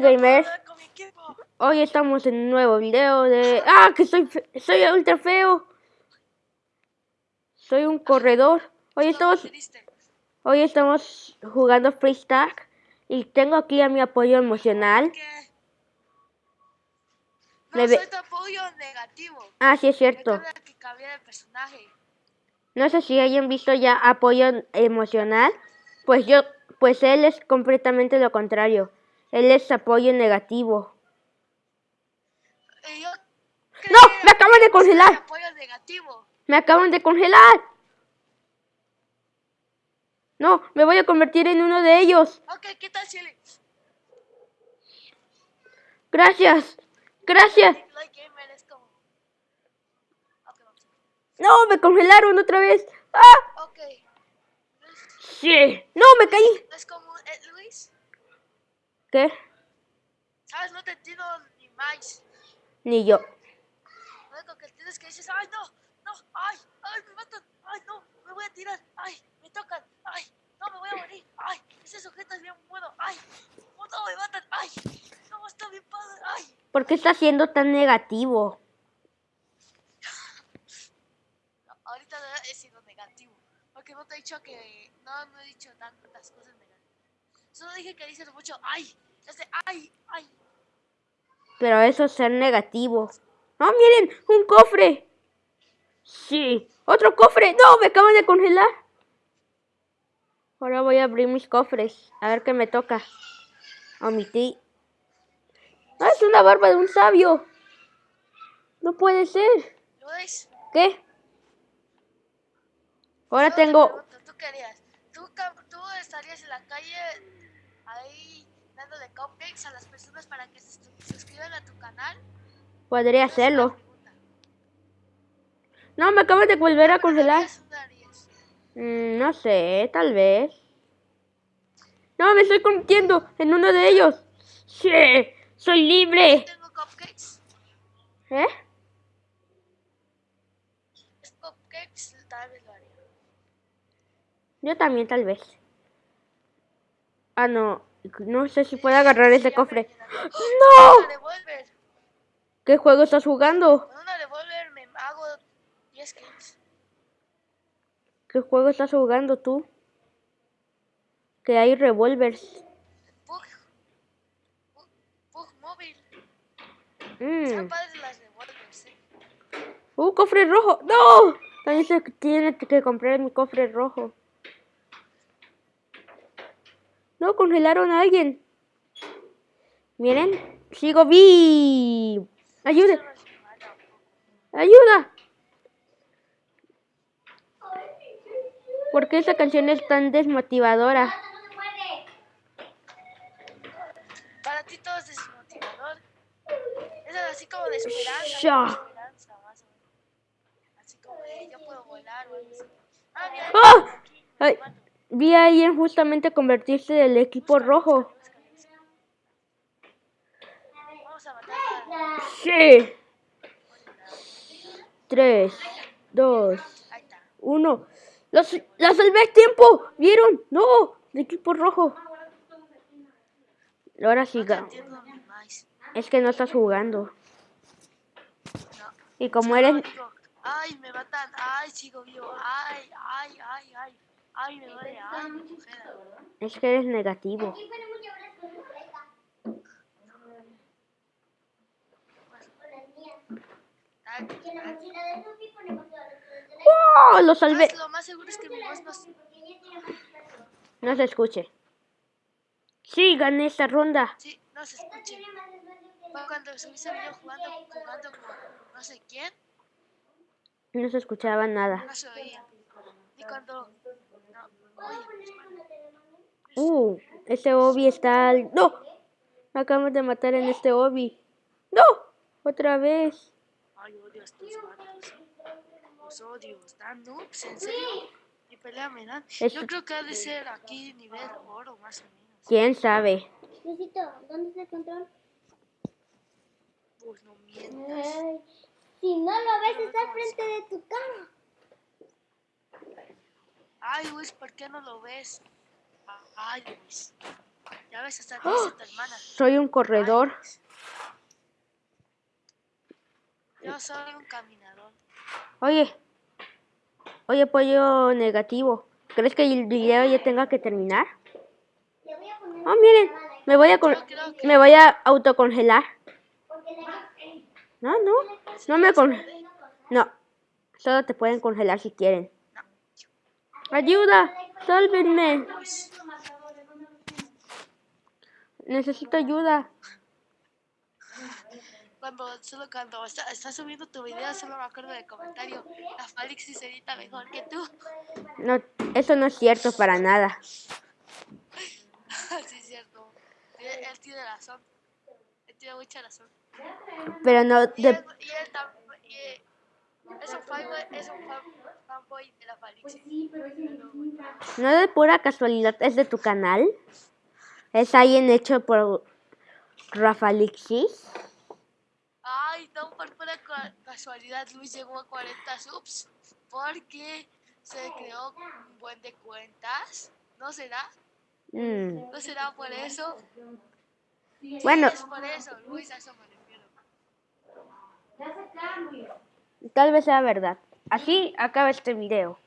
Gamers, hoy estamos en un nuevo video de... ¡Ah, que soy, fe- soy ultra feo! Soy un corredor. Hoy estamos, hoy estamos jugando freestyle y tengo aquí a mi apoyo emocional. No soy tu apoyo negativo. Ah, sí es cierto. No sé si hayan visto ya apoyo emocional. Pues yo, pues él es completamente lo contrario. Él es apoyo negativo. Yo ¡No! ¡Me acaban de congelar! apoyo negativo. ¡Me acaban de congelar! No, me voy a convertir en uno de ellos. Ok, ¿qué tal, Chile? Gracias. Gracias. No, me congelaron otra vez. ¡Ah! Ok. Sí. No, me caí. ¿No es como Ed Luis? ¿Qué? ¿Sabes? No te entiendo ni más. Ni yo. Lo único que tienes que decir es, ay, no, no, ay, ay, me matan, ay, no, me voy a tirar, ay, me tocan, ay, no, me voy a morir, ay, ese sujeto es bien bueno, ay, oh, no, me matan, ay, no, está bien padre, ay. ¿Por qué está siendo tan negativo? Ahorita no he sido negativo, porque no te he dicho que, no, no he dicho tantas cosas negativas. Solo dije que dices mucho, ay, ese, ay, ay. Pero eso es ser negativo. ¡Oh, miren! ¡Un cofre! Sí. ¡Otro cofre! ¡No! ¡Me acaban de congelar! Ahora voy a abrir mis cofres. A ver qué me toca. Omití. ¡Ah, es una barba de un sabio! No puede ser. Luis, ¿Qué? Ahora tengo... pregunto, ¿tú querías? ¿Tú, cam- ¿Tú estarías en la calle ahí dándole cupcakes a las personas para que se su- suscriban a tu canal? Podría hacerlo. No, me acaban de volver a ¿Pero congelar. Mm, no sé, tal vez. No, me estoy convirtiendo en uno de ellos. Sí, soy libre. Tengo cupcakes. ¿Eh? Es cupcakes, tal vez lo haría. Yo también, tal vez. Ah, no. No sé si puedo agarrar ese cofre. ¡No! ¿Qué juego estás jugando? Con una revólver me hago 10 kills. ¿Qué juego estás jugando tú? Que hay revólveres. Pug. Pug, Pug móvil. Mm. Están padres las revólveres, eh. ¡Uh, cofre rojo! ¡No! También se tiene que comprar mi cofre rojo. No, congelaron a alguien. Miren, sigo vivo. Ayuda, ayuda. ¿Por qué esa canción es tan desmotivadora? Para ti todo es desmotivador. Eso es así como de esperanza. Ya. como de esperanza, más o menos. Así como de yo puedo volar o algo así. Ah, mira, ¡Ah! Ay. Vi a alguien justamente convertirse del equipo rojo. Sí. Tres, dos, uno. ¡Los, ¡La salvé a tiempo! ¿Vieron? ¡No! El equipo rojo. Ahora sí, es que no estás jugando. Y como eres... ay, me matan, ay, sigo vivo, ay, ay, ay, ay, ay, me duele, ay, me congela. Es que eres negativo. ¡Oh! Lo salvé. ¿Sabes? Lo más seguro es que mi voz no se... No se escuche. Sí, gané esta ronda. Sí, no se escuche. Fue cuando subí ese video jugando, jugando con no sé quién, No se escuchaba nada. no se oía. Y cuando... Uh, ese Obi está... al- ¡No! Me acaban de matar en este Obi. ¡No! Otra vez. Ay, odio a estos vatos. Los odio, ¿están noobs? ¿En serio? ¿Y pelea me dan? Yo creo que ha de ser aquí nivel oro, más o menos. ¿Quién sabe? Luisito, ¿dónde está el control? Pues no mientas. Ay, si no lo ves, está al frente de tu cama. Ay, Luis, ¿por qué no lo ves? Ay, Luis. Ya ves, hasta dice tu hermana. Soy un corredor. Yo soy un caminador. Oye, oye, pollo negativo. ¿Crees que el video ya tenga que terminar? Le voy a poner Oh, miren, me voy a, que- me voy a autocongelar. No, no, no me con... No, solo te pueden congelar si quieren. Ayuda, sálvenme. Necesito ayuda. Cuando, solo cuando está- estás subiendo tu video, solo me acuerdo del comentario. La Falixis edita mejor que tú. No, eso no es cierto para nada. sí, es cierto. Él, él tiene razón. Él tiene mucha razón. Pero no, Y de- él, y él y, es un fanboy, es un fan, fanboy de la Falixis. no de pura casualidad es de tu canal. Es alguien hecho por Rafalixis. Ay, no, por pura casualidad Luis llegó a 40 subs porque se creó un buen de cuentas. ¿No será? Mm, ¿No será por eso? Bueno, Es por eso, Luis, a eso me refiero. tal vez sea verdad. Así acaba este video.